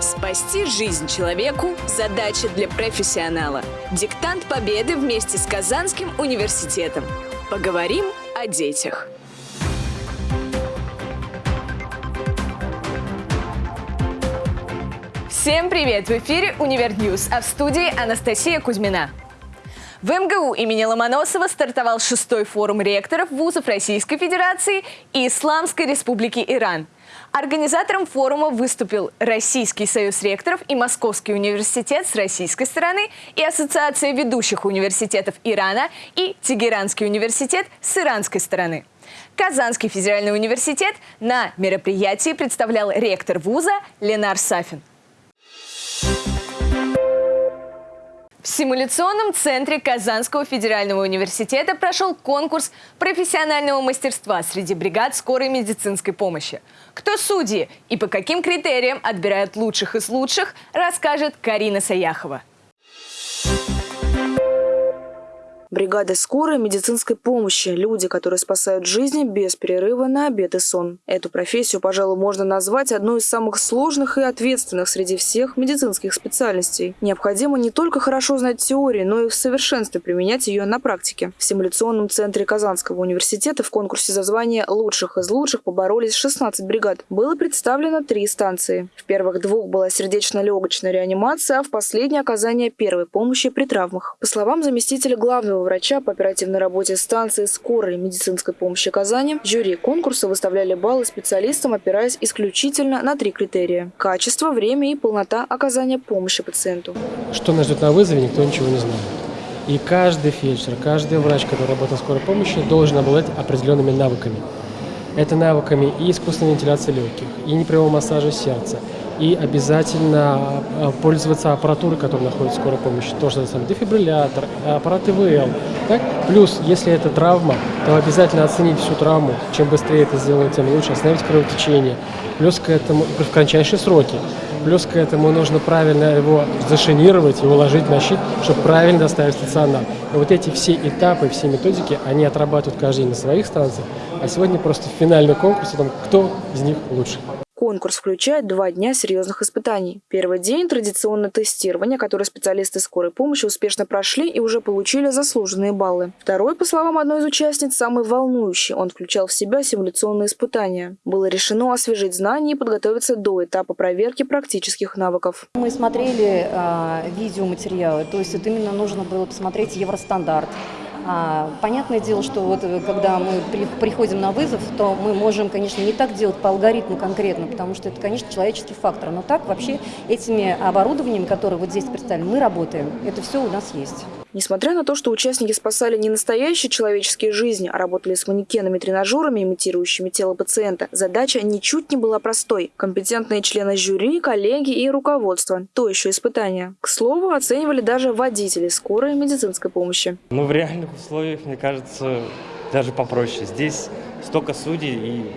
Спасти жизнь человеку – задача для профессионала. Диктант победы вместе с Казанским университетом. Поговорим о детях. Всем привет! В эфире «Универ а в студии Анастасия Кузьмина. В МГУ имени Ломоносова стартовал шестой форум ректоров вузов Российской Федерации и Исламской Республики Иран. Организатором форума выступил Российский союз ректоров и Московский университет с российской стороны и Ассоциация ведущих университетов Ирана и Тегеранский университет с иранской стороны. Казанский федеральный университет на мероприятии представлял ректор вуза Ленар Сафин. В симуляционном центре Казанского федерального университета прошел конкурс профессионального мастерства среди бригад скорой медицинской помощи. Кто судьи и по каким критериям отбирают лучших из лучших, расскажет Карина Саяхова. Бригада скорой медицинской помощи – люди, которые спасают жизни без перерыва на обед и сон. Эту профессию, пожалуй, можно назвать одной из самых сложных и ответственных среди всех медицинских специальностей. Необходимо не только хорошо знать теорию, но и в совершенстве применять ее на практике. В симуляционном центре Казанского университета в конкурсе за звание лучших из лучших поборолись 16 бригад. Было представлено три станции. В первых двух была сердечно-легочная реанимация, а в последней – оказание первой помощи при травмах. По словам заместителя главного главного врача по оперативной работе станции скорой медицинской помощи Казани, жюри конкурса выставляли баллы специалистам, опираясь исключительно на три критерия – качество, время и полнота оказания помощи пациенту. Что нас ждет на вызове, никто ничего не знает. И каждый фельдшер, каждый врач, который работает в скорой помощи, должен обладать определенными навыками. Это навыками и искусственной вентиляции легких, и непрямого массажа сердца, и обязательно а, пользоваться аппаратурой, которая находится в скорой помощи. То, что там дефибриллятор, аппарат ИВЛ. Так? Плюс, если это травма, то обязательно оценить всю травму. Чем быстрее это сделать, тем лучше. Остановить кровотечение. Плюс к этому, в кратчайшие сроки. Плюс к этому нужно правильно его зашинировать и уложить на щит, чтобы правильно доставить стационар. И вот эти все этапы, все методики, они отрабатывают каждый день на своих станциях. А сегодня просто финальный конкурс о том, кто из них лучше. Конкурс включает два дня серьезных испытаний. Первый день – традиционное тестирование, которое специалисты скорой помощи успешно прошли и уже получили заслуженные баллы. Второй, по словам одной из участниц, самый волнующий. Он включал в себя симуляционные испытания. Было решено освежить знания и подготовиться до этапа проверки практических навыков. Мы смотрели э, видеоматериалы, то есть это именно нужно было посмотреть евростандарт. А, понятное дело, что вот э, когда мы приходим на вызов, то мы можем, конечно, не так делать по алгоритму конкретно, потому что это, конечно, человеческий фактор. Но так вообще этими оборудованиями, которые вот здесь представлены, мы работаем. Это все у нас есть. Несмотря на то, что участники спасали не настоящие человеческие жизни, а работали с манекенами-тренажерами, имитирующими тело пациента, задача ничуть не была простой. Компетентные члены жюри, коллеги и руководство – то еще испытание. К слову, оценивали даже водители скорой медицинской помощи. Ну, в реальных условиях, мне кажется, даже попроще. Здесь столько судей и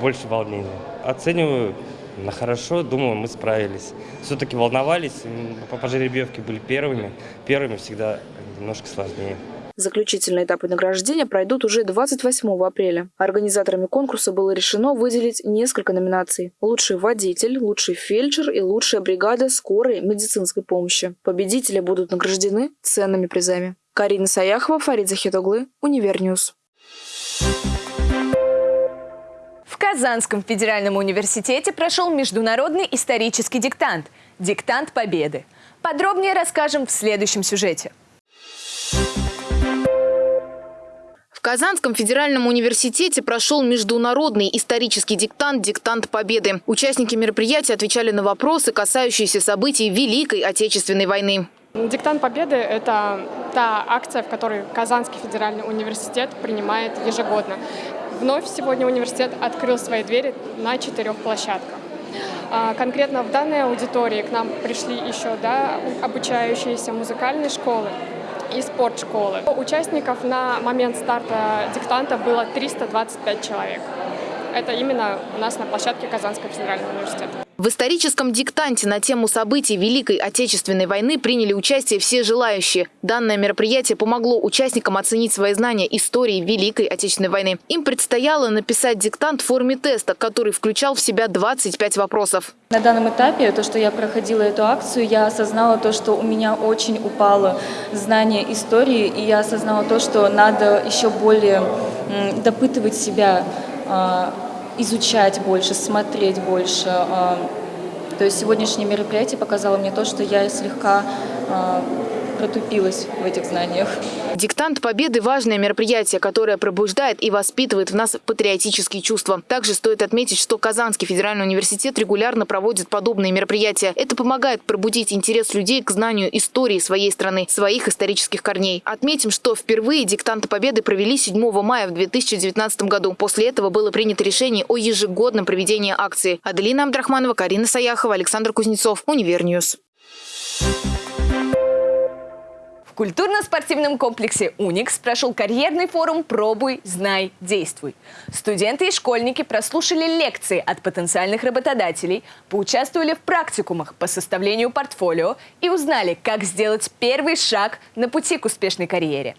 больше волнения. Оцениваю на хорошо, думаю, мы справились. Все-таки волновались, по жеребьевке были первыми. Первыми всегда немножко сложнее. Заключительные этапы награждения пройдут уже 28 апреля. Организаторами конкурса было решено выделить несколько номинаций. Лучший водитель, лучший фельдшер и лучшая бригада скорой медицинской помощи. Победители будут награждены ценными призами. Карина Саяхова, Фарид Захитоглы, Univer News. В Казанском федеральном университете прошел международный исторический диктант – «Диктант Победы». Подробнее расскажем в следующем сюжете. В Казанском федеральном университете прошел международный исторический диктант «Диктант Победы». Участники мероприятия отвечали на вопросы, касающиеся событий Великой Отечественной войны. Диктант Победы – это та акция, в которой Казанский федеральный университет принимает ежегодно. Вновь сегодня университет открыл свои двери на четырех площадках. А, конкретно в данной аудитории к нам пришли еще да, обучающиеся музыкальные школы и спортшколы. Участников на момент старта диктанта было 325 человек. Это именно у нас на площадке Казанского федерального университета. В историческом диктанте на тему событий Великой Отечественной войны приняли участие все желающие. Данное мероприятие помогло участникам оценить свои знания истории Великой Отечественной войны. Им предстояло написать диктант в форме теста, который включал в себя 25 вопросов. На данном этапе, то, что я проходила эту акцию, я осознала то, что у меня очень упало знание истории, и я осознала то, что надо еще более допытывать себя, а, изучать больше, смотреть больше. А, то есть сегодняшнее мероприятие показало мне то, что я слегка а, протупилась в этих знаниях. Диктант Победы – важное мероприятие, которое пробуждает и воспитывает в нас патриотические чувства. Также стоит отметить, что Казанский федеральный университет регулярно проводит подобные мероприятия. Это помогает пробудить интерес людей к знанию истории своей страны, своих исторических корней. Отметим, что впервые диктанты Победы провели 7 мая в 2019 году. После этого было принято решение о ежегодном проведении акции. Аделина Абдрахманова, Карина Саяхова, Александр Кузнецов, Univer News культурно-спортивном комплексе «Уникс» прошел карьерный форум «Пробуй, знай, действуй». Студенты и школьники прослушали лекции от потенциальных работодателей, поучаствовали в практикумах по составлению портфолио и узнали, как сделать первый шаг на пути к успешной карьере.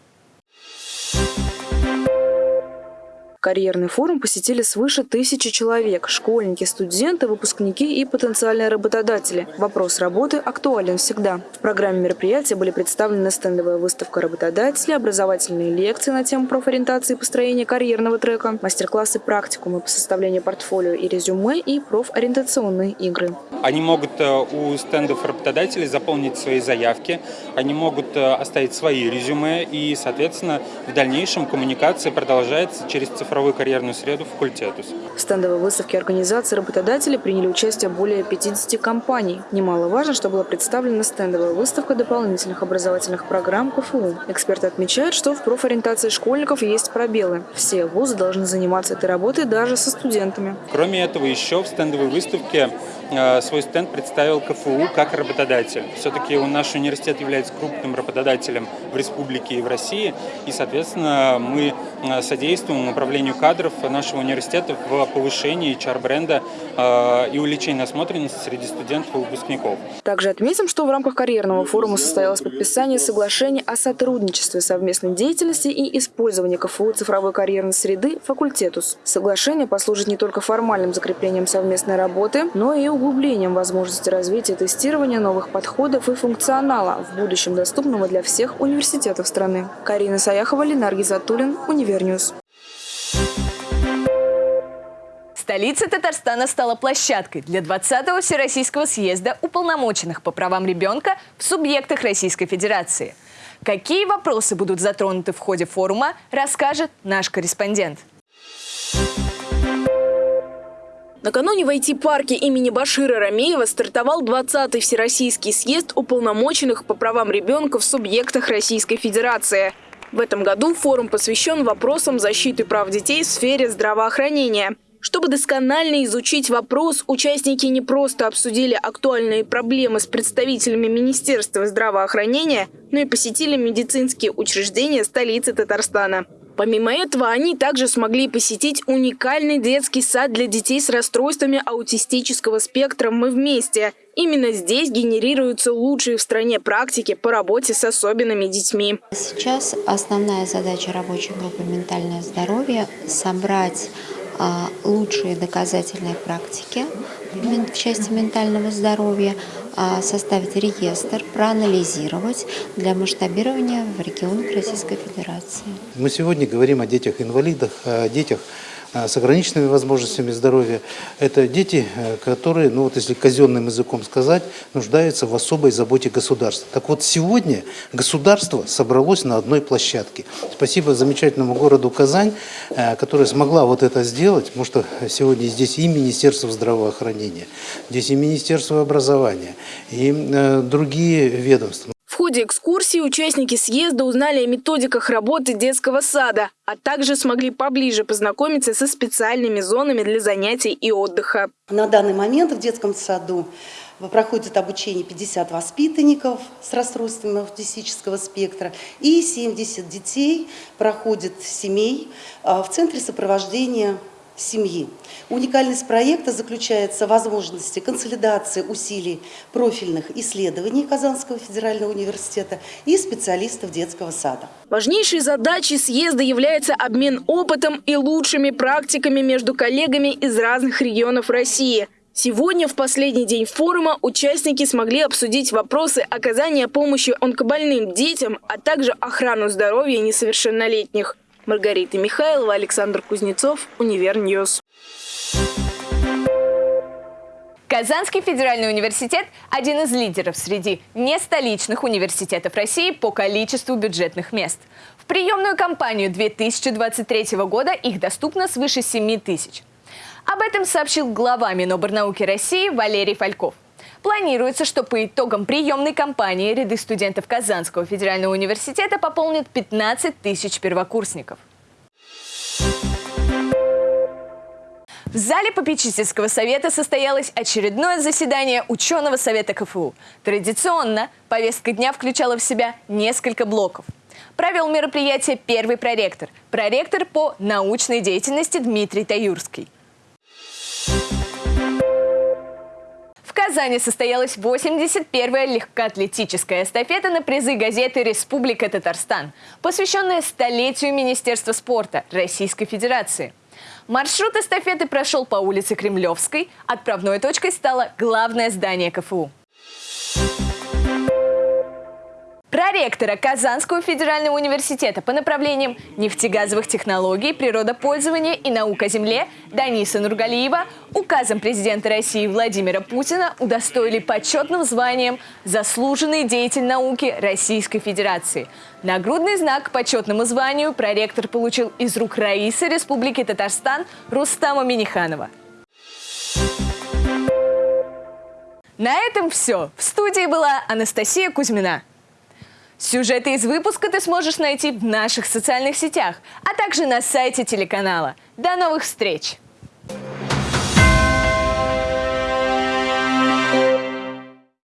Карьерный форум посетили свыше тысячи человек – школьники, студенты, выпускники и потенциальные работодатели. Вопрос работы актуален всегда. В программе мероприятия были представлены стендовая выставка работодателей, образовательные лекции на тему профориентации и построения карьерного трека, мастер-классы практикумы по составлению портфолио и резюме и профориентационные игры. Они могут э, у стендов работодателей заполнить свои заявки, они могут э, оставить свои резюме и, соответственно, в дальнейшем коммуникация продолжается через цифровую цифровую карьерную среду факультетус. В стендовой выставке организации работодателей приняли участие более 50 компаний. Немаловажно, что была представлена стендовая выставка дополнительных образовательных программ КФУ. Эксперты отмечают, что в профориентации школьников есть пробелы. Все вузы должны заниматься этой работой даже со студентами. Кроме этого, еще в стендовой выставке свой стенд представил КФУ как работодатель. Все-таки наш университет является крупным работодателем в республике и в России, и, соответственно, мы э, содействуем управлению кадров нашего университета в повышении HR-бренда э, и увеличении насмотренности среди студентов и выпускников. Также отметим, что в рамках карьерного форума состоялось подписание соглашений о сотрудничестве, совместной деятельности и использовании КФУ цифровой карьерной среды «Факультетус». Соглашение послужит не только формальным закреплением совместной работы, но и углублением возможности развития тестирования новых подходов и функционала, в будущем доступного для всех университетов страны. Карина Саяхова, Ленар Гизатуллин, Univer News. Столица Татарстана стала площадкой для 20-го Всероссийского съезда уполномоченных по правам ребенка в субъектах Российской Федерации. Какие вопросы будут затронуты в ходе форума, расскажет наш корреспондент. Накануне в IT-парке имени Башира Рамеева стартовал 20-й Всероссийский съезд уполномоченных по правам ребенка в субъектах Российской Федерации. В этом году форум посвящен вопросам защиты прав детей в сфере здравоохранения. Чтобы досконально изучить вопрос, участники не просто обсудили актуальные проблемы с представителями Министерства здравоохранения, но и посетили медицинские учреждения столицы Татарстана. Помимо этого, они также смогли посетить уникальный детский сад для детей с расстройствами аутистического спектра «Мы вместе». Именно здесь генерируются лучшие в стране практики по работе с особенными детьми. Сейчас основная задача рабочей группы «Ментальное здоровье» – собрать лучшие доказательные практики в части ментального здоровья, а, составить реестр, проанализировать для масштабирования в регионах Российской Федерации. Мы сегодня говорим о детях-инвалидах, о детях Э, с ограниченными возможностями здоровья. Это дети, э, которые, ну вот если казенным языком сказать, нуждаются в особой заботе государства. Так вот сегодня государство собралось на одной площадке. Спасибо замечательному городу Казань, э, которая смогла вот это сделать, потому что сегодня здесь и Министерство здравоохранения, здесь и Министерство образования, и другие ведомства ходе экскурсии участники съезда узнали о методиках работы детского сада, а также смогли поближе познакомиться со специальными зонами для занятий и отдыха. На данный момент в детском саду проходит обучение 50 воспитанников с расстройствами аутистического спектра и 70 детей проходит семей а, в центре сопровождения семьи. Уникальность проекта заключается в возможности консолидации усилий профильных исследований Казанского федерального университета и специалистов детского сада. Важнейшей задачей съезда является обмен опытом и лучшими практиками между коллегами из разных регионов России. Сегодня, в последний день форума, участники смогли обсудить вопросы оказания помощи онкобольным детям, а также охрану здоровья несовершеннолетних. Маргарита Михайлова, Александр Кузнецов, Univer News. Казанский федеральный университет – один из лидеров среди нестоличных университетов России по количеству бюджетных мест. В приемную кампанию 2023 года их доступно свыше 7 тысяч. Об этом сообщил глава Миноборнауки России Валерий Фальков. Планируется, что по итогам приемной кампании ряды студентов Казанского федерального университета пополнят 15 тысяч первокурсников. В зале попечительского совета состоялось очередное заседание ученого совета КФУ. Традиционно повестка дня включала в себя несколько блоков. Провел мероприятие первый проректор, проректор по научной деятельности Дмитрий Таюрский. Казани состоялась 81-я легкоатлетическая эстафета на призы газеты «Республика Татарстан», посвященная столетию Министерства спорта Российской Федерации. Маршрут эстафеты прошел по улице Кремлевской. Отправной точкой стало главное здание КФУ. Проректора Казанского федерального университета по направлениям нефтегазовых технологий, природопользования и наука о земле Даниса Нургалиева указом президента России Владимира Путина удостоили почетным званием «Заслуженный деятель науки Российской Федерации». Нагрудный знак почетному званию проректор получил из рук Раисы Республики Татарстан Рустама Миниханова. На этом все. В студии была Анастасия Кузьмина. Сюжеты из выпуска ты сможешь найти в наших социальных сетях, а также на сайте телеканала. До новых встреч!